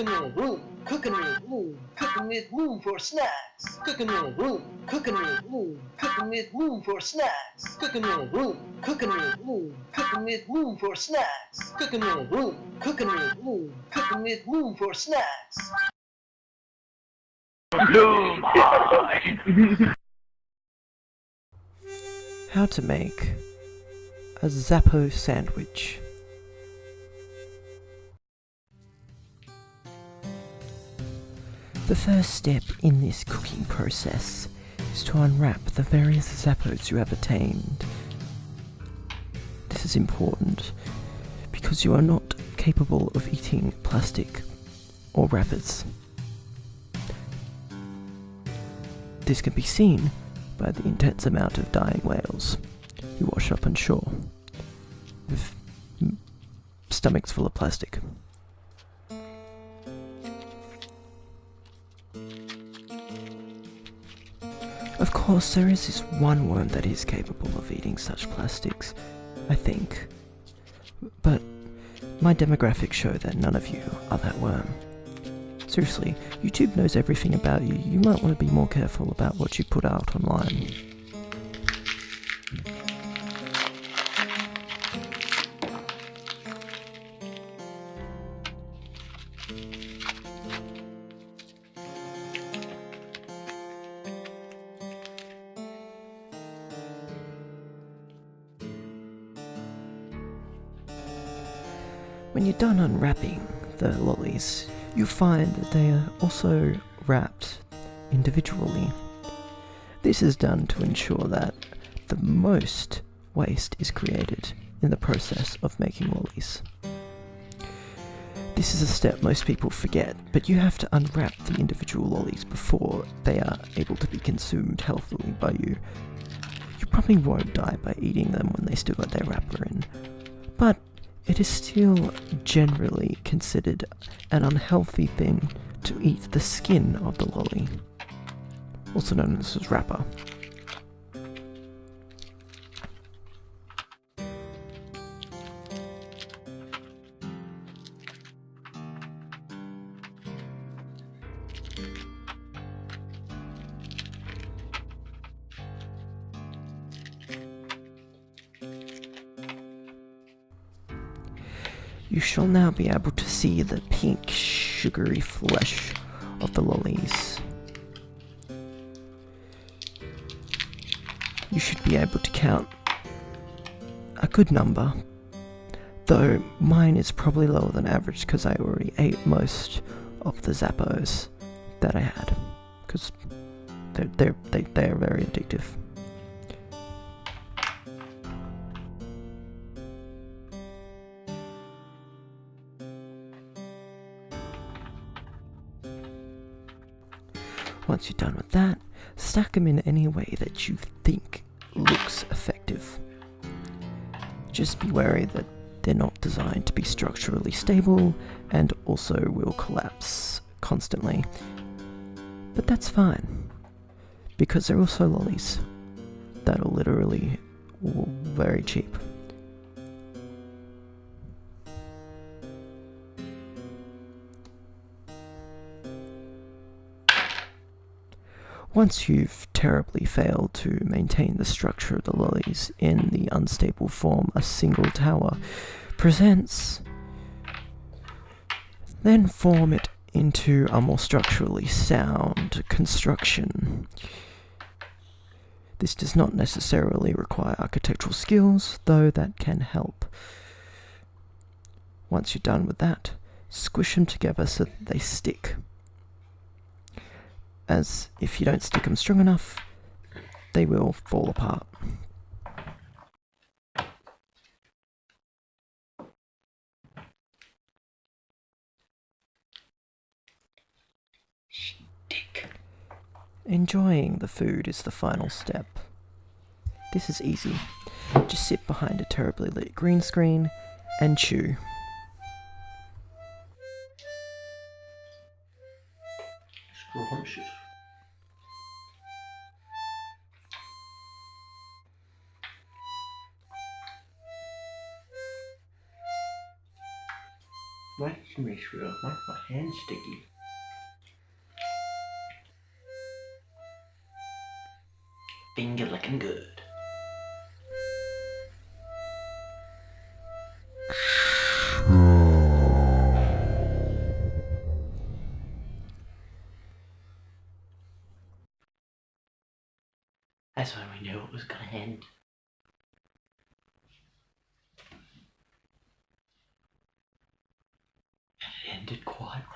Cooking in a room, cooking in a room, cooking with room for snacks. Cooking in a room, cooking in a room, cooking with room for snacks. Cooking in a room, cooking in a room, cooking with room for snacks. Cooking in a room, cooking in a room, cooking with room for snacks. How to make a Zappo sandwich. The first step in this cooking process is to unwrap the various Zappos you have attained. This is important because you are not capable of eating plastic or wrappers. This can be seen by the intense amount of dying whales who wash up on shore with stomachs full of plastic. Of course, there is this one worm that is capable of eating such plastics, I think. But my demographics show that none of you are that worm. Seriously, YouTube knows everything about you. You might want to be more careful about what you put out online. When you're done unwrapping the lollies, you find that they are also wrapped individually. This is done to ensure that the most waste is created in the process of making lollies. This is a step most people forget, but you have to unwrap the individual lollies before they are able to be consumed healthily by you. You probably won't die by eating them when they still got their wrapper in, but it is still generally considered an unhealthy thing to eat the skin of the lolly, also known as wrapper. You shall now be able to see the pink, sugary flesh of the lollies. You should be able to count a good number, though mine is probably lower than average because I already ate most of the Zappos that I had, because they're, they're, they, they're very addictive. Once you're done with that, stack them in any way that you think looks effective. Just be wary that they're not designed to be structurally stable and also will collapse constantly. But that's fine, because they're also lollies that are literally very cheap. Once you've terribly failed to maintain the structure of the lollies in the unstable form a single tower presents, then form it into a more structurally sound construction. This does not necessarily require architectural skills, though that can help. Once you're done with that, squish them together so that they stick as if you don't stick them strong enough, they will fall apart. Enjoying the food is the final step. This is easy. Just sit behind a terribly lit green screen and chew. Scrumptious. Nej, Come here, Shrill. My, my sticky. Finger looking good. That's when we knew it was gonna end. ended quietly.